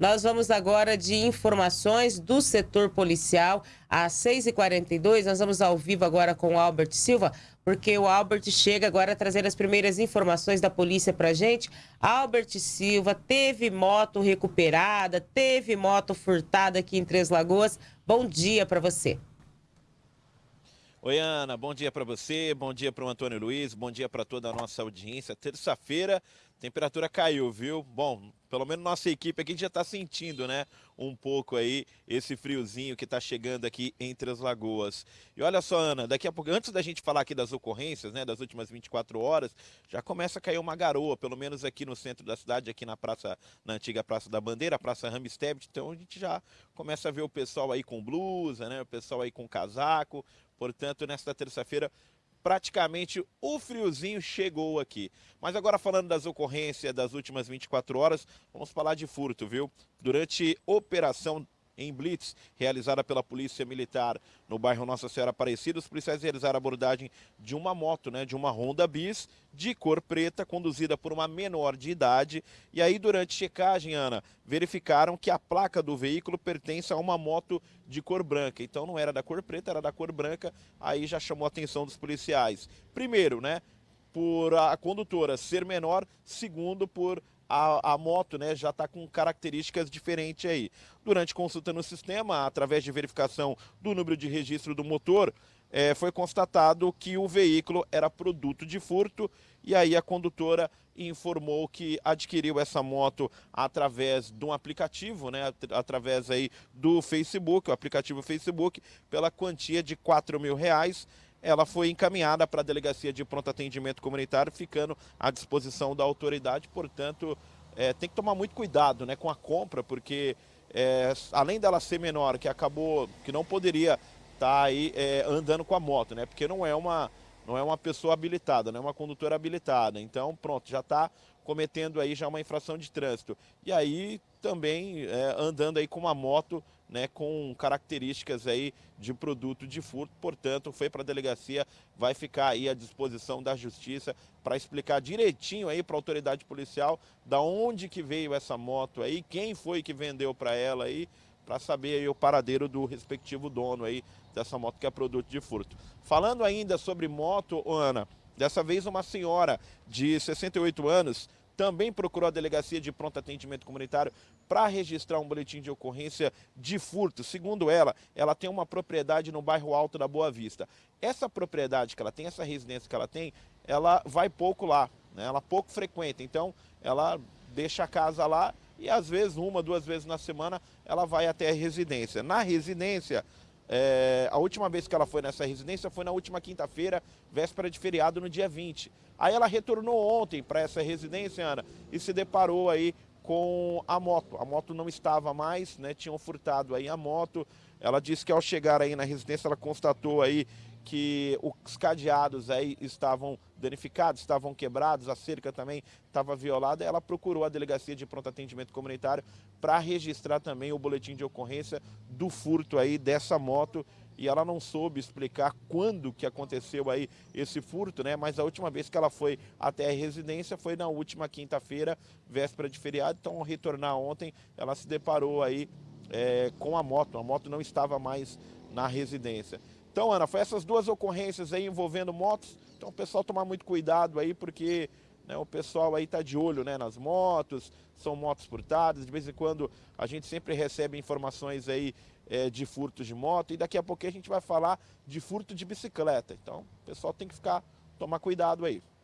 Nós vamos agora de informações do setor policial. Às 6h42, nós vamos ao vivo agora com o Albert Silva, porque o Albert chega agora a trazer as primeiras informações da polícia pra gente. Albert Silva teve moto recuperada, teve moto furtada aqui em Três Lagoas. Bom dia para você. Oi, Ana, bom dia para você, bom dia para o Antônio Luiz, bom dia para toda a nossa audiência. Terça-feira, temperatura caiu, viu? Bom, pelo menos nossa equipe aqui já está sentindo, né, um pouco aí esse friozinho que está chegando aqui entre as lagoas. E olha só, Ana, daqui a pouco, antes da gente falar aqui das ocorrências, né, das últimas 24 horas, já começa a cair uma garoa, pelo menos aqui no centro da cidade, aqui na praça, na antiga Praça da Bandeira, Praça Ramstedt, então a gente já começa a ver o pessoal aí com blusa, né, o pessoal aí com casaco, Portanto, nesta terça-feira, praticamente o friozinho chegou aqui. Mas agora falando das ocorrências das últimas 24 horas, vamos falar de furto, viu? Durante operação em blitz realizada pela Polícia Militar no bairro Nossa Senhora Aparecida. Os policiais realizaram a abordagem de uma moto, né, de uma Honda Bis, de cor preta, conduzida por uma menor de idade. E aí, durante checagem, Ana, verificaram que a placa do veículo pertence a uma moto de cor branca. Então não era da cor preta, era da cor branca. Aí já chamou a atenção dos policiais. Primeiro, né, por a condutora ser menor, segundo, por a, a moto né, já está com características diferentes aí. Durante consulta no sistema, através de verificação do número de registro do motor, é, foi constatado que o veículo era produto de furto e aí a condutora informou que adquiriu essa moto através de um aplicativo, né, através aí do Facebook, o aplicativo Facebook, pela quantia de 4 mil reais ela foi encaminhada para a Delegacia de Pronto Atendimento Comunitário, ficando à disposição da autoridade. Portanto, é, tem que tomar muito cuidado né, com a compra, porque é, além dela ser menor, que acabou, que não poderia estar tá aí é, andando com a moto, né? Porque não é uma, não é uma pessoa habilitada, não é uma condutora habilitada. Então, pronto, já está cometendo aí já uma infração de trânsito. E aí também é, andando aí com uma moto né, com características aí de produto de furto, portanto, foi para a delegacia, vai ficar aí à disposição da justiça para explicar direitinho aí para a autoridade policial da onde que veio essa moto aí, quem foi que vendeu para ela aí, para saber o paradeiro do respectivo dono aí dessa moto que é produto de furto. Falando ainda sobre moto, Ana, dessa vez uma senhora de 68 anos também procurou a Delegacia de Pronto Atendimento Comunitário para registrar um boletim de ocorrência de furto. Segundo ela, ela tem uma propriedade no bairro Alto da Boa Vista. Essa propriedade que ela tem, essa residência que ela tem, ela vai pouco lá, né? ela pouco frequenta. Então, ela deixa a casa lá e às vezes, uma, duas vezes na semana, ela vai até a residência. Na residência, é, a última vez que ela foi nessa residência foi na última quinta-feira, véspera de feriado, no dia 20. Aí ela retornou ontem para essa residência, Ana, e se deparou aí com a moto. A moto não estava mais, né? Tinham furtado aí a moto. Ela disse que ao chegar aí na residência, ela constatou aí que os cadeados aí estavam danificados, estavam quebrados, a cerca também estava violada. Ela procurou a Delegacia de Pronto Atendimento Comunitário para registrar também o boletim de ocorrência do furto aí dessa moto e ela não soube explicar quando que aconteceu aí esse furto, né? Mas a última vez que ela foi até a residência foi na última quinta-feira, véspera de feriado. Então, ao retornar ontem, ela se deparou aí é, com a moto. A moto não estava mais na residência. Então, Ana, foi essas duas ocorrências aí envolvendo motos. Então, o pessoal tomar muito cuidado aí, porque né, o pessoal aí tá de olho né, nas motos, são motos furtadas. De vez em quando a gente sempre recebe informações aí é, de furtos de moto. E daqui a pouco a gente vai falar de furto de bicicleta. Então, o pessoal tem que ficar, tomar cuidado aí.